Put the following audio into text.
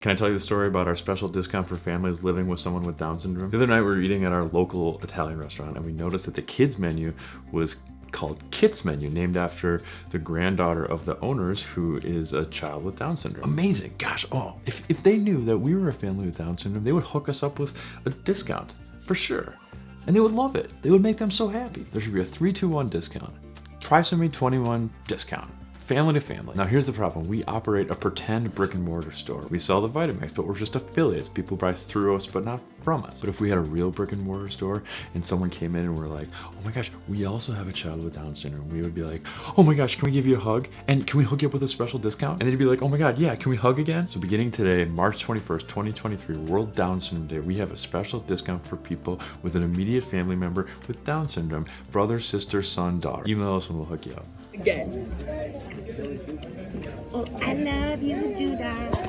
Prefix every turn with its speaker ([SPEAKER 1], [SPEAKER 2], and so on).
[SPEAKER 1] Can I tell you the story about our special discount for families living with someone with Down syndrome? The other night we were eating at our local Italian restaurant and we noticed that the kids menu was called Kit's Menu, named after the granddaughter of the owners who is a child with Down syndrome. Amazing, gosh, oh, if, if they knew that we were a family with Down syndrome, they would hook us up with a discount, for sure. And they would love it. They would make them so happy. There should be a 321 discount. Try Trisomy 21 discount family to family. Now here's the problem. We operate a pretend brick and mortar store. We sell the Vitamix, but we're just affiliates. People buy through us, but not from us. But if we had a real brick and mortar store and someone came in and we're like, oh my gosh, we also have a child with Down syndrome, we would be like, oh my gosh, can we give you a hug? And can we hook you up with a special discount? And they'd be like, oh my God, yeah, can we hug again? So beginning today, March 21st, 2023, World Down Syndrome Day, we have a special discount for people with an immediate family member with Down syndrome, brother, sister, son, daughter. Email us and we'll hook you up.
[SPEAKER 2] Again. I love you, Judah.